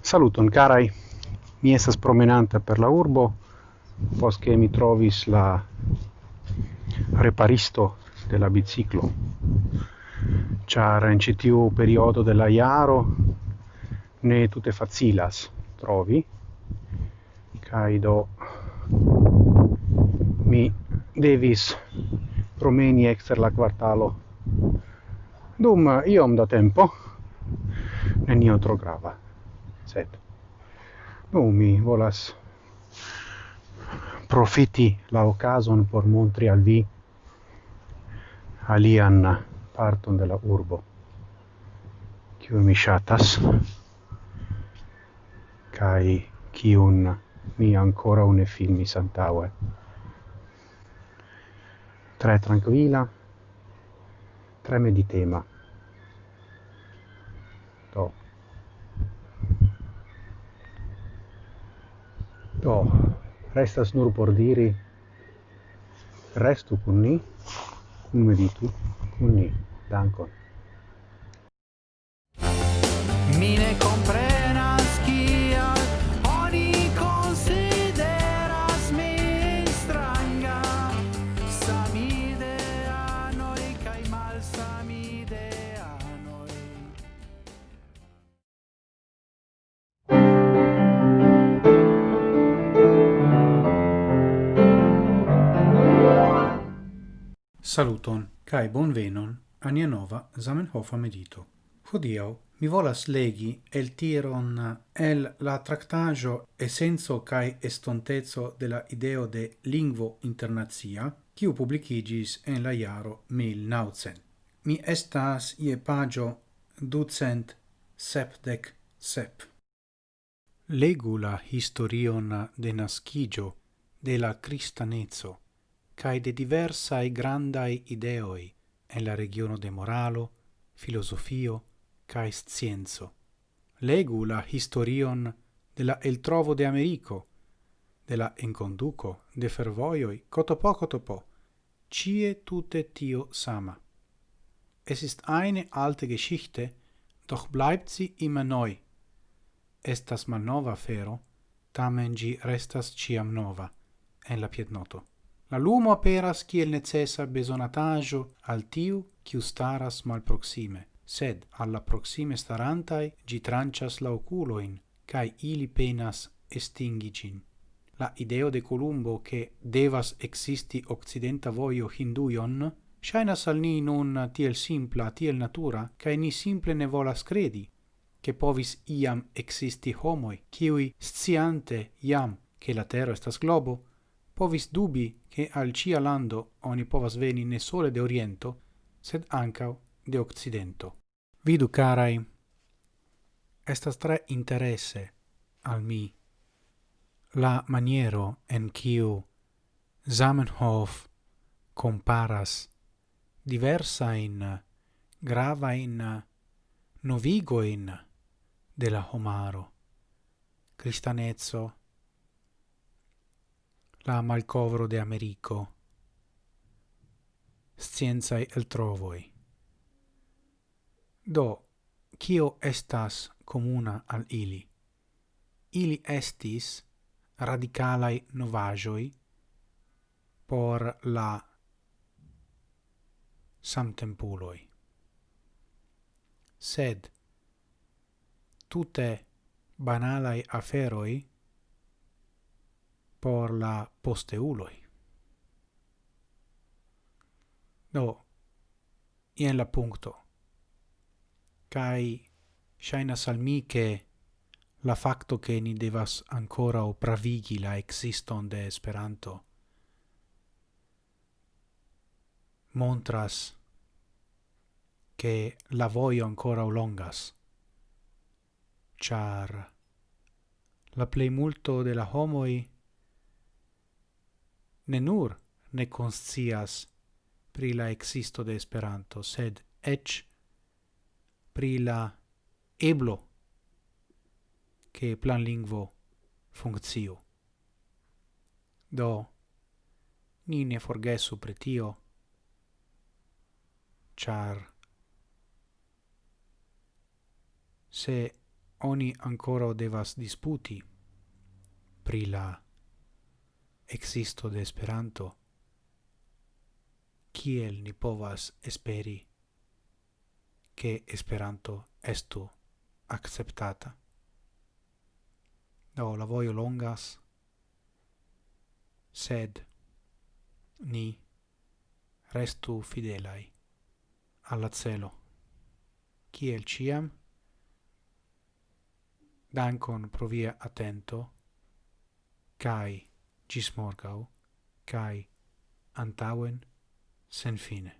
Saluton carai, mi estas promenanta per la urbo, pos che mi trovis la reparisto de la biciclo. Char in citiu periodo della iaro ne tutte facilas trovi, caido mi devis promeni exter la quartalo dum iom da tempo nenio tro grava sed nu mi volas profiti la ocason por montri al vi alian parton de la urbo kiu mi shatas kai kiun mi ancora une filmis antaue. 3 tranquilla, 3 meditema. Do. Do. Resta snur por diri. Restu con ni. Cum meditu? Con ni. Dankon. Saluton, cae bonvenon a nia nova Zamenhofa medito. Hodiau mi volas legi el tiron el la tractaggio essenzo cae estontezzo la ideo de lingvo internazia, quiu publicigis en la iaro 1900. Mi estas ie pagio ducent sepdec sep. Legu la historion de nascigio de la cristanezzo cae de diversae grandai ideoi en la regiono de moralo, filosofio, cae scienzo. Legu la historion de la el trovo de Americo, de la enconduco, de fervoioi, cotopo cotopo, cie tute tio sama. Es ist eine alte Geschichte, doch bleibt sie immer neu. Estas malnova fero, tamen gi restas ciam nova, en la piednoto. La lumo aperas kiel necessa besonatajo al tiu kiu staras malproksime, sed alla proxime starantai gi trancias la oculoin, cae ili penas estingicin. La ideo de Columbo che devas existi occidenta voio hinduion, shainas al ni nun tiel simpla, tiel natura, cae ni simple ne volas credi, che povis iam existi homoi, kiui sciante iam che la terra estas globo, povis dubi che al cia lando oni povas veni ne sole de oriento, sed ancao de occidento. Vidu, carai, estas tre interesse al mi la maniero en kiu Zamenhof comparas diversa in grava in novigo in de la homaro cristanezzo la malcovro de Americo. Scienzae el trovoi. Do, cio estas comuna al ili? Ili estis radicalai novajoi por la samtempuloi. Sed, tute banalai aferoi por la posteuloi. Do, ien la puncto. Cai shainas al mi che la facto che ni devas ancora o pravigi la existon de Esperanto montras che la voio ancora o longas char la plei multo de la homoi ne nur ne conscias pri la existo de Esperanto, sed ec pri la eblo che plan lingvo funcio. Do, ni ne forgesu pri tio, char se oni ancora devas disputi pri la existo de Esperanto, kiel ni povas esperi che Esperanto estu acceptata. Do, la voio longas, sed ni restu fidelai alla celo. Kiel ciam, dankon pro via attento, cae gis morgau, cae antauen sen fine.